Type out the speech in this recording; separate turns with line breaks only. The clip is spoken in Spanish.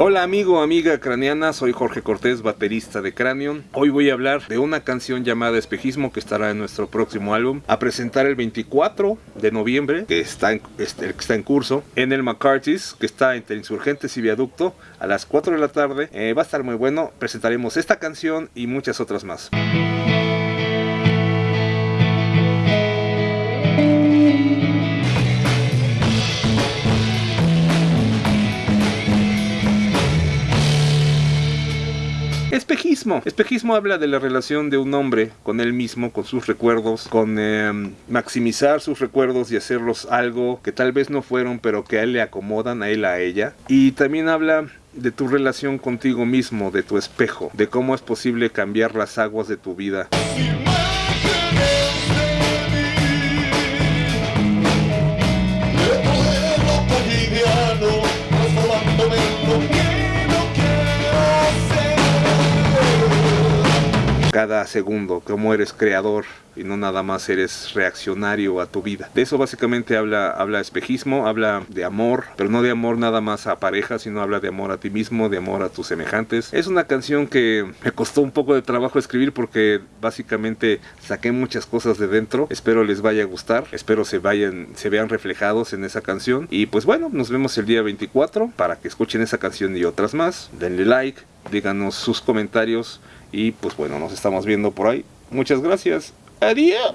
Hola amigo, amiga craneana, soy Jorge Cortés, baterista de Cranion. Hoy voy a hablar de una canción llamada Espejismo que estará en nuestro próximo álbum, a presentar el 24 de noviembre, que está en, este, que está en curso, en el McCarthy's, que está entre Insurgentes y Viaducto, a las 4 de la tarde. Eh, va a estar muy bueno, presentaremos esta canción y muchas otras más. Espejismo. Espejismo habla de la relación de un hombre con él mismo, con sus recuerdos, con em, maximizar sus recuerdos y hacerlos algo que tal vez no fueron, pero que a él le acomodan, a él, a ella. Y también habla de tu relación contigo mismo, de tu espejo, de cómo es posible cambiar las aguas de tu vida. Cada segundo, cómo eres creador y no nada más eres reaccionario a tu vida. De eso básicamente habla, habla espejismo, habla de amor, pero no de amor nada más a pareja, sino habla de amor a ti mismo, de amor a tus semejantes. Es una canción que me costó un poco de trabajo escribir porque básicamente saqué muchas cosas de dentro. Espero les vaya a gustar, espero se vayan, se vean reflejados en esa canción. Y pues bueno, nos vemos el día 24 para que escuchen esa canción y otras más. Denle like, díganos sus comentarios y pues bueno, nos estamos viendo por ahí. Muchas gracias. Adios.